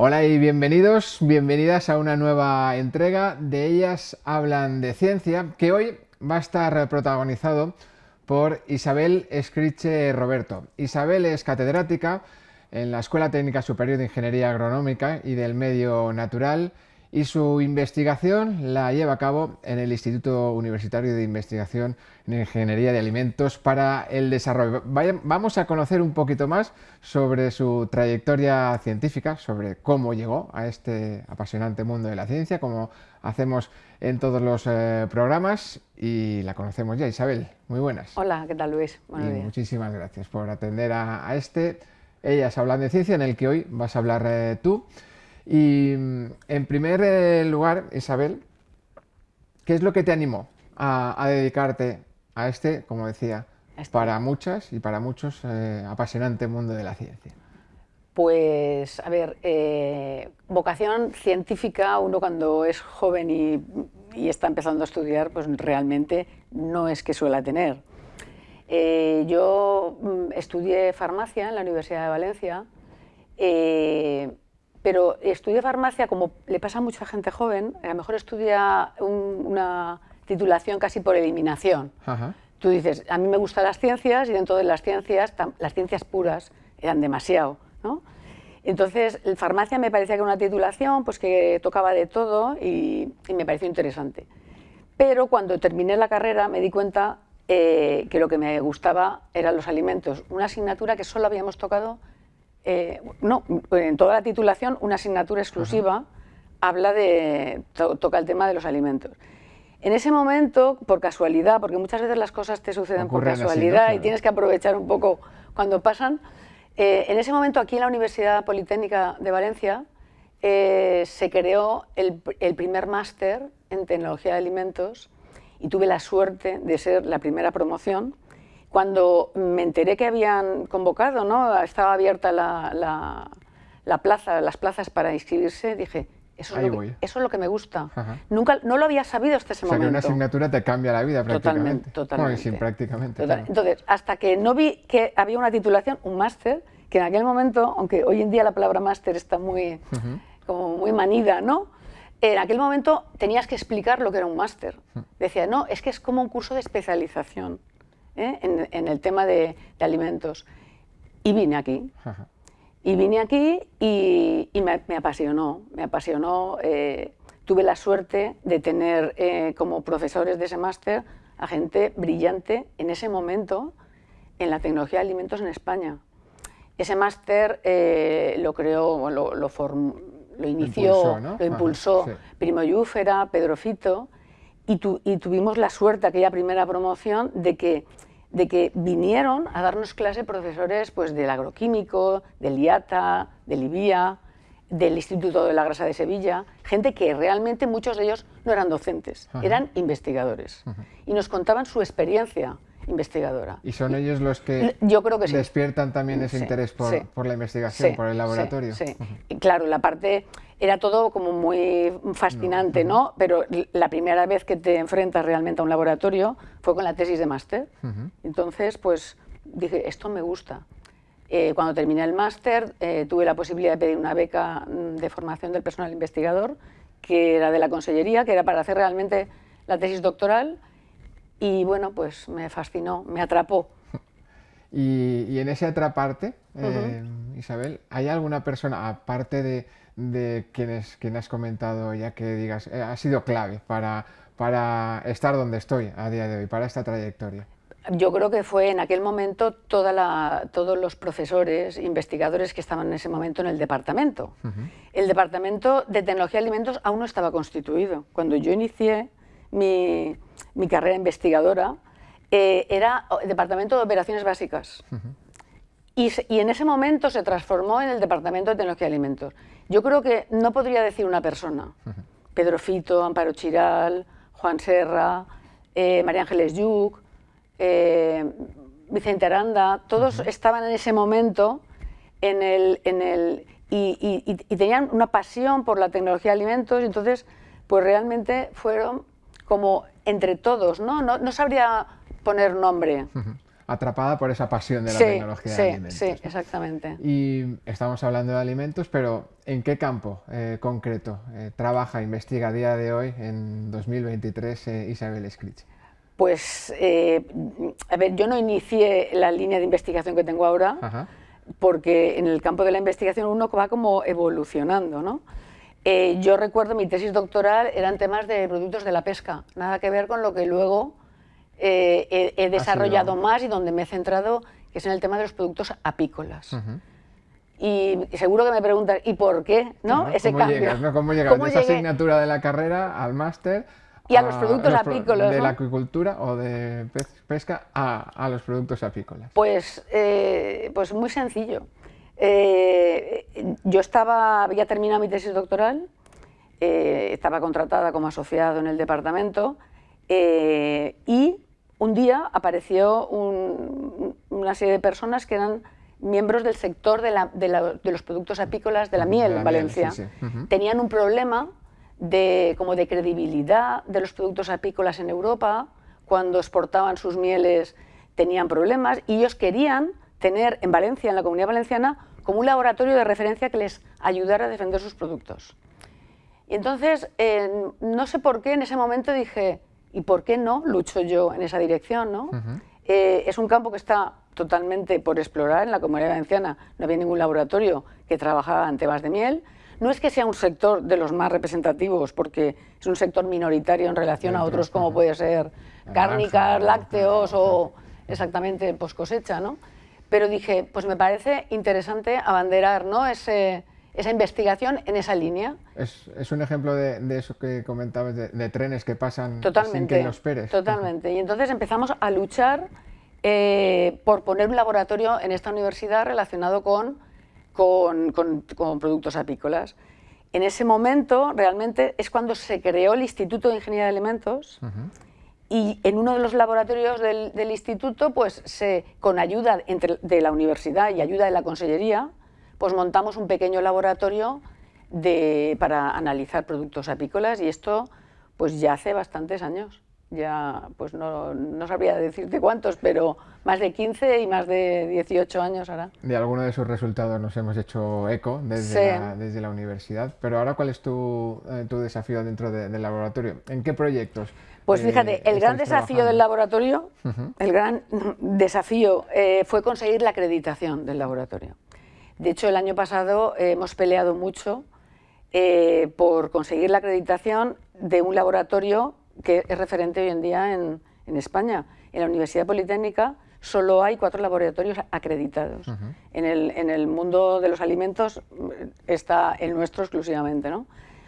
Hola y bienvenidos, bienvenidas a una nueva entrega de Ellas Hablan de Ciencia, que hoy va a estar protagonizado por Isabel Escriche Roberto. Isabel es catedrática en la Escuela Técnica Superior de Ingeniería Agronómica y del Medio Natural y su investigación la lleva a cabo en el Instituto Universitario de Investigación en Ingeniería de Alimentos para el Desarrollo. vamos a conocer un poquito más sobre su trayectoria científica, sobre cómo llegó a este apasionante mundo de la ciencia, como hacemos en todos los eh, programas y la conocemos ya. Isabel, muy buenas. Hola, ¿qué tal Luis? Buenos días. Muchísimas gracias por atender a, este. Ellas hablan de ciencia, en el que hoy vas a hablar eh, tú. Y mm, en primer eh, lugar, Isabel, ¿qué es lo que te animó a, dedicarte a este, como decía, este. para muchas y para muchos eh, apasionante mundo de la ciencia? Pues, a ver, eh, vocación científica, uno cuando es joven y, está empezando a estudiar, pues realmente no es que suele tener. yo mm, estudié farmacia en la Universidad de Valencia, pero estudia farmacia, como le pasa a mucha gente joven, a lo mejor estudia una titulación casi por eliminación. Tú dices, a mí me gustan las ciencias y dentro de las ciencias, las ciencias puras eran demasiado. ¿no? Entonces, farmacia me parecía que era una titulación pues, que tocaba de todo y, me pareció interesante. Pero cuando terminé la carrera me di cuenta eh, que lo que me gustaba eran los alimentos, una asignatura que solo habíamos tocado eh, no, en toda la titulación, una asignatura exclusiva habla de, toca el tema de los alimentos. En ese momento, por casualidad, porque muchas veces las cosas te suceden por casualidad y tienes que aprovechar un poco cuando pasan, eh, en ese momento aquí en la Universidad Politécnica de Valencia eh, se creó el, el primer máster en tecnología de alimentos y tuve la suerte de ser la primera promoción cuando me enteré que habían convocado, ¿no? estaba abierta la, plaza, las plazas para inscribirse, dije, eso es, lo que, eso es lo que me gusta. Nunca, no lo había sabido hasta ese momento. O sea, que una asignatura te cambia la vida prácticamente. Totalmente, sin prácticamente. Entonces, hasta que no vi que había una titulación, un máster, que en aquel momento, aunque hoy en día la palabra máster está muy, como muy manida, ¿no? En aquel momento tenías que explicar lo que era un máster. Decía, no, es que es como un curso de especialización. ¿Eh? en, el tema de, alimentos. Y vine aquí. Y vine aquí y, me, apasionó, me apasionó. Eh, tuve la suerte de tener eh, como profesores de ese máster a gente brillante en ese momento en la tecnología de alimentos en España. Ese máster lo creó, lo, lo, lo inició, lo impulsó, Primo Yúfera, Pedro Fito, y, y, tuvimos la suerte, aquella primera promoción, de que de que vinieron a darnos clase profesores pues, del agroquímico, del IATA, del IBIA, del Instituto de la Grasa de Sevilla, gente que realmente muchos de ellos no eran docentes, eran investigadores. Y nos contaban su experiencia investigadora. ¿Y son ellos los que Yo creo que despiertan también ese interés por, la investigación, por el laboratorio? Sí, claro, la parte era todo como muy fascinante, ¿no? Pero la primera vez que te enfrentas realmente a un laboratorio fue con la tesis de máster. Entonces, pues dije, esto me gusta. Eh, cuando terminé el máster, eh, tuve la posibilidad de pedir una beca mm, de formación del personal investigador, que era de la consellería, que era para hacer realmente la tesis doctoral, y bueno, pues me fascinó, me atrapó. Y, en ese atraparte, eh, Isabel, ¿hay alguna persona, aparte de, de quienes, quien has comentado ya que digas, eh, ha sido clave para, para estar donde estoy a día de hoy, para esta trayectoria? Yo creo que fue en aquel momento toda la, todos los profesores, investigadores que estaban en ese momento en el departamento. El departamento de tecnología de alimentos aún no estaba constituido. Cuando yo inicié mi, mi carrera investigadora, eh, era el Departamento de Operaciones Básicas. Y, y, en ese momento se transformó en el Departamento de Tecnología de Alimentos. Yo creo que no podría decir una persona. Pedro Fito, Amparo Chiral, Juan Serra, eh, María Ángeles Yuc, eh, Vicente Aranda, todos estaban en ese momento en el, en el, y, y, tenían una pasión por la tecnología de alimentos, y entonces pues realmente fueron como entre todos, ¿no? No, no sabría poner nombre. Atrapada por esa pasión de la tecnología sí, de alimentos. Sí, exactamente. Y estamos hablando de alimentos, pero ¿en qué campo eh, concreto eh, trabaja, investiga a día de hoy, en 2023, eh, Isabel Scritch? Pues, a ver, yo no inicié la línea de investigación que tengo ahora, porque en el campo de la investigación uno va como evolucionando, ¿no? yo recuerdo mi tesis doctoral eran temas de productos de la pesca, nada que ver con lo que luego he, desarrollado más y donde me he centrado, que es en el tema de los productos apícolas. Y seguro que me preguntan, ¿y por qué? ¿no? Ese ¿Cómo cambio. Llegas, ¿Cómo llegas de esa asignatura de la carrera al máster? Y a, los productos apícolas. De la acuicultura o de pesca a, los productos apícolas. Pues, eh, pues muy sencillo. Eh, yo estaba, había terminado mi tesis doctoral, eh, estaba contratada como asociado en el departamento y un día apareció una serie de personas que eran miembros del sector de, los productos apícolas de la miel en Valencia. Tenían un problema de, como de credibilidad de los productos apícolas en Europa, cuando exportaban sus mieles tenían problemas y ellos querían tener en Valencia, en la comunidad valenciana, como un laboratorio de referencia que les ayudara a defender sus productos. Y entonces, no sé por qué en ese momento dije, ¿y por qué no lucho yo en esa dirección? ¿no? Eh, es un campo que está totalmente por explorar en la comunidad valenciana. No había ningún laboratorio que trabajara en temas de miel. No es que sea un sector de los más representativos, porque es un sector minoritario en relación a otros como puede ser cárnicas, lácteos o exactamente pues cosecha, ¿no? Pero dije, pues me parece interesante abanderar ¿no? Ese, esa investigación en esa línea. Es, es un ejemplo de, de, eso que comentabas, de, trenes que pasan totalmente, sin que los esperes. Totalmente. Y entonces empezamos a luchar eh, por poner un laboratorio en esta universidad relacionado con, con, con, productos apícolas. En ese momento, realmente, es cuando se creó el Instituto de Ingeniería de Alimentos y en uno de los laboratorios del, del instituto, pues se, con ayuda entre, de la universidad y ayuda de la consellería, pues montamos un pequeño laboratorio de, para analizar productos apícolas y esto pues ya hace bastantes años. Ya, pues no, no, sabría decirte cuántos, pero más de 15 y más de 18 años ahora. De alguno de sus resultados nos hemos hecho eco desde, la, desde la universidad, pero ahora ¿cuál es tu, eh, tu desafío dentro del laboratorio? ¿En qué proyectos? Pues fíjate, eh, el gran desafío del laboratorio, el gran desafío eh, fue conseguir la acreditación del laboratorio. De hecho, el año pasado hemos peleado mucho eh, por conseguir la acreditación de un laboratorio que es referente hoy en día en, España. En la Universidad Politécnica solo hay cuatro laboratorios acreditados. en, el, mundo de los alimentos mm, está el nuestro exclusivamente. ¿no?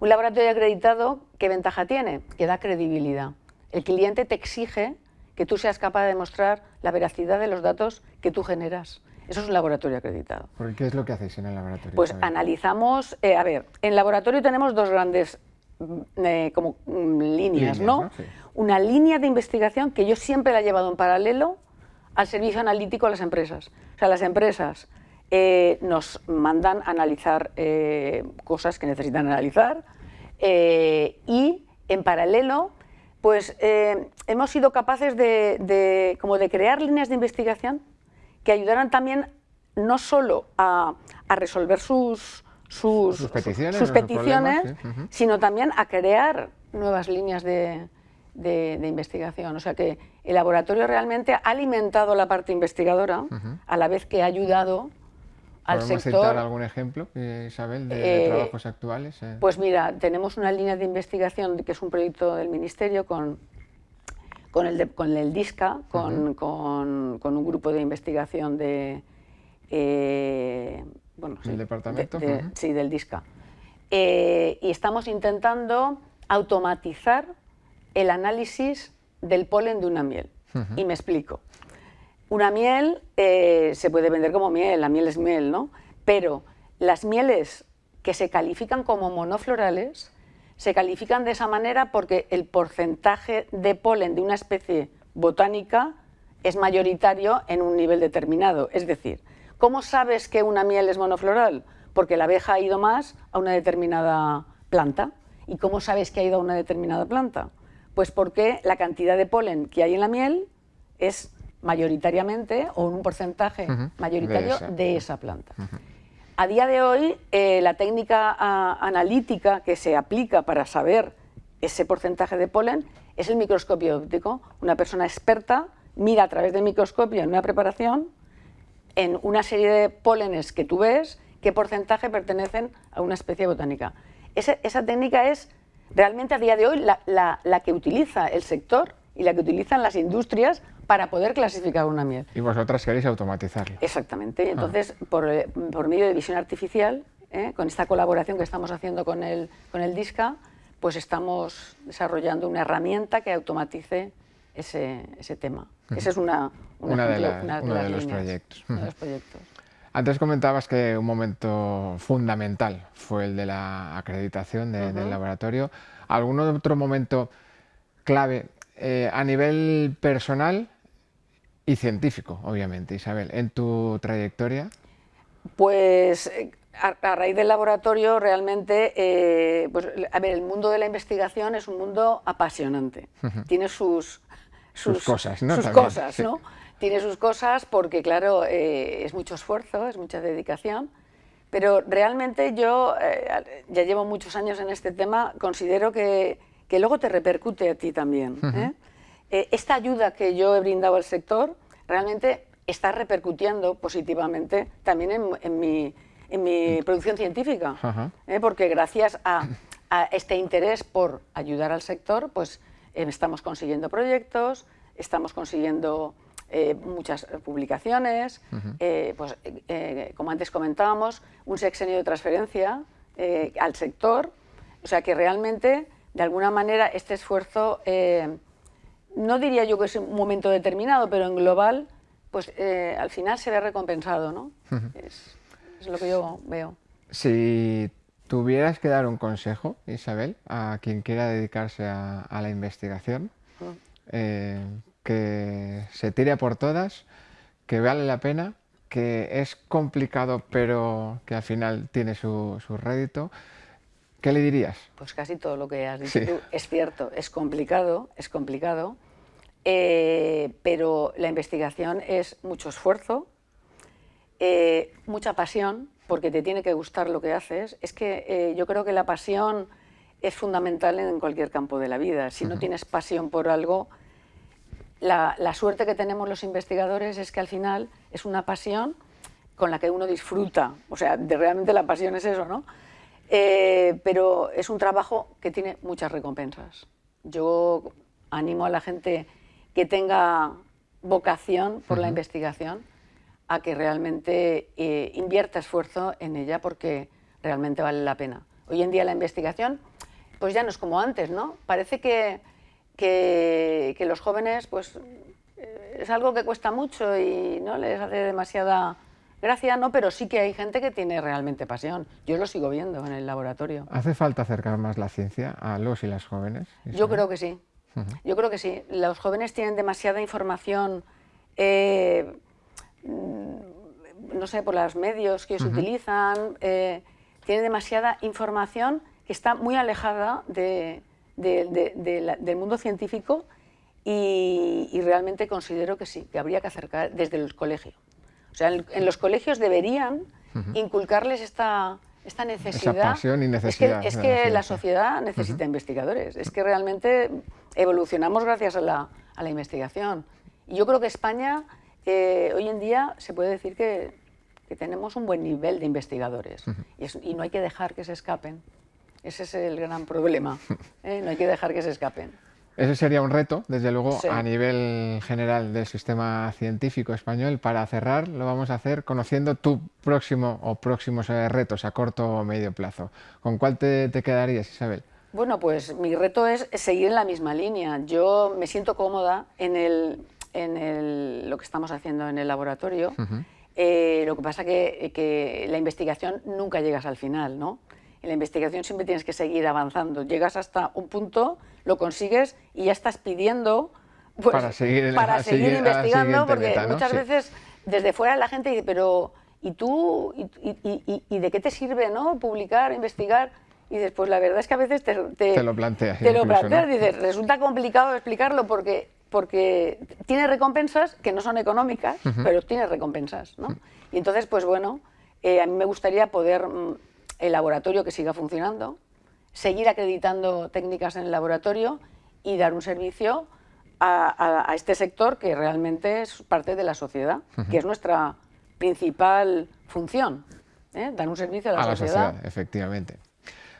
Un laboratorio acreditado, ¿qué ventaja tiene? Que da credibilidad. El cliente te exige que tú seas capaz de demostrar la veracidad de los datos que tú generas. Eso es un laboratorio acreditado. ¿Qué es lo que hacéis en el laboratorio? Pues analizamos, eh, a ver, en el laboratorio tenemos dos grandes mm, eh, como mm, líneas, ¿no? Una línea de investigación que yo siempre la he llevado en paralelo al servicio analítico de las empresas. O sea, las empresas eh, nos mandan analizar cosas que necesitan analizar y en paralelo pues hemos sido capaces de, como de crear líneas de investigación que ayudaran también no solo a, resolver sus, sus, peticiones, sino también a crear nuevas líneas de, investigación. O sea que el laboratorio realmente ha alimentado la parte investigadora a la vez que ha ayudado al ¿Podemos sector. citar algún ejemplo, Isabel, de, eh, trabajos actuales? Eh. Pues mira, tenemos una línea de investigación que es un proyecto del Ministerio con con el, con el DISCA, con, con, con, un grupo de investigación de... Eh, bueno, ¿Del departamento? Sí, del DISCA. Eh, y estamos intentando automatizar el análisis del polen de una miel. Y me explico. Una miel eh, se puede vender como miel, la miel es miel, ¿no? Pero las mieles que se califican como monoflorales se califican de esa manera porque el porcentaje de polen de una especie botánica es mayoritario en un nivel determinado. Es decir, ¿cómo sabes que una miel es monofloral? Porque la abeja ha ido más a una determinada planta. ¿Y cómo sabes que ha ido a una determinada planta? Pues porque la cantidad de polen que hay en la miel es mayoritariamente o en un porcentaje mayoritario de esa, planta. A día de hoy, eh, la técnica ah, analítica que se aplica para saber ese porcentaje de polen es el microscopio óptico. Una persona experta mira a través del microscopio en una preparación, en una serie de pólenes que tú ves, qué porcentaje pertenecen a una especie botánica. esa técnica es realmente a día de hoy la, que utiliza el sector y la que utilizan las industrias para poder clasificar una miel. Y vosotras queréis automatizarlo. Exactamente. Ah. Entonces, por, medio de visión artificial, ¿eh? con esta colaboración que estamos haciendo con el, con el DISCA, pues estamos desarrollando una herramienta que automatice ese, ese tema. Ese es una, una, de, los proyectos. Antes comentabas que un momento fundamental fue el de la acreditación del laboratorio. ¿Algún otro momento clave eh, a nivel personal y científico, obviamente, Isabel, en tu trayectoria? Pues eh, a, raíz del laboratorio realmente, eh, pues, a ver, el mundo de la investigación es un mundo apasionante. Tiene sus, sus, cosas, ¿no? Sus cosas, ¿no? tiene sus cosas porque, claro, eh, es mucho esfuerzo, es mucha dedicación, pero realmente yo, eh, ya llevo muchos años en este tema, considero que, que luego te repercute a ti también. ¿eh? Esta ayuda que yo he brindado al sector realmente está repercutiendo positivamente también en, mi, en mi, producción científica, porque gracias a, a, este interés por ayudar al sector, pues estamos consiguiendo proyectos, estamos consiguiendo eh, muchas publicaciones, eh, pues, eh, como antes comentábamos, un sexenio de transferencia al sector, o sea que realmente, de alguna manera, este esfuerzo, no diría yo que es un momento determinado, pero en global, pues al final se ve recompensado, ¿no? es, lo que yo veo. Si tuvieras que dar un consejo, Isabel, a quien quiera dedicarse a, la investigación, que se tire por todas, que vale la pena, que es complicado pero que al final tiene su, rédito. ¿Qué le dirías? Pues casi todo lo que has dicho tú. Es cierto, es complicado, es complicado, eh, pero la investigación es mucho esfuerzo, eh, mucha pasión, porque te tiene que gustar lo que haces. Es que eh, yo creo que la pasión es fundamental en cualquier campo de la vida. Si no tienes pasión por algo, la, suerte que tenemos los investigadores es que al final es una pasión con la que uno disfruta, o sea, de, realmente la pasión es eso, ¿no? Eh, pero es un trabajo que tiene muchas recompensas. Yo animo a la gente que tenga vocación por la investigación a que realmente eh, invierta esfuerzo en ella porque realmente vale la pena. Hoy en día la investigación pues ya no es como antes, ¿no? Parece que que, los jóvenes, pues eh, es algo que cuesta mucho y no les hace demasiada gracia, no, pero sí que hay gente que tiene realmente pasión. Yo lo sigo viendo en el laboratorio. ¿Hace falta acercar más la ciencia a los y las jóvenes? Yo creo que sí. Yo creo que sí. Los jóvenes tienen demasiada información, eh, no sé, por los medios que ellos utilizan, eh, tienen demasiada información que está muy alejada de, del mundo científico y, realmente considero que sí, que habría que acercar desde el colegio. O sea, en, los colegios deberían inculcarles esta, esta necesidad. Esa pasión y necesidad. Es que, la, sociedad necesita investigadores. Es que realmente evolucionamos gracias a la, a la investigación. Y yo creo que España eh, hoy en día se puede decir que, que, tenemos un buen nivel de investigadores y, y no hay que dejar que se escapen. Ese es el gran problema. ¿eh? No hay que dejar que se escapen. Ese sería un reto, desde luego, a nivel general del sistema científico español. Para cerrar, lo vamos a hacer conociendo tu próximo o próximos eh, retos a corto o medio plazo. ¿Con cuál te, quedarías, Isabel? Bueno, pues mi reto es seguir en la misma línea. Yo me siento cómoda en, el, en lo que estamos haciendo en el laboratorio. Eh, lo que pasa que, que la investigación nunca llegas al final, ¿no? en la investigación siempre tienes que seguir avanzando. Llegas hasta un punto, lo consigues y ya estás pidiendo pues, para seguir, para seguir, investigando, porque muchas veces desde fuera la gente dice, pero ¿y tú? ¿Y, de qué te sirve no publicar, investigar? Y dices, pues la verdad es que a veces te, te, lo planteas. Te lo planteas, dices, resulta complicado explicarlo porque porque tiene recompensas que no son económicas, pero tiene recompensas. ¿no? Y entonces, pues bueno, eh, a mí me gustaría poder mm, el laboratorio que siga funcionando, seguir acreditando técnicas en el laboratorio y dar un servicio a, este sector que realmente es parte de la sociedad, que es nuestra principal función, ¿eh? dar un servicio a la, a sociedad. la sociedad. Efectivamente.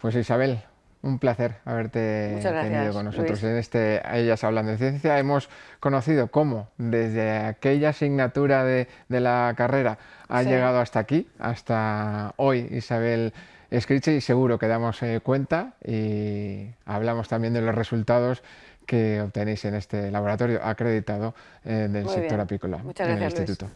Pues Isabel, un placer haberte tenido con nosotros en este Ellas Hablan de Ciencia. Hemos conocido cómo desde aquella asignatura de, la carrera ha llegado hasta aquí, hasta hoy Isabel Escriche y seguro que damos eh, cuenta y hablamos también de los resultados que obtenéis en este laboratorio acreditado eh, del sector apícola en el Instituto.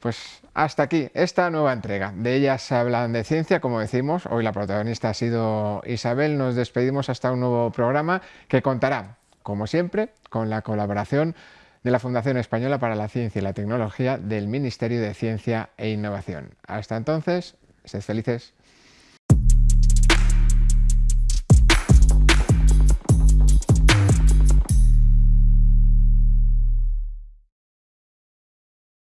Pues hasta aquí esta nueva entrega. De ellas se hablan de ciencia, como decimos. Hoy la protagonista ha sido Isabel. Nos despedimos hasta un nuevo programa que contará, como siempre, con la colaboración de la Fundación Española para la Ciencia y la Tecnología del Ministerio de Ciencia e Innovación. Hasta entonces, sed felices.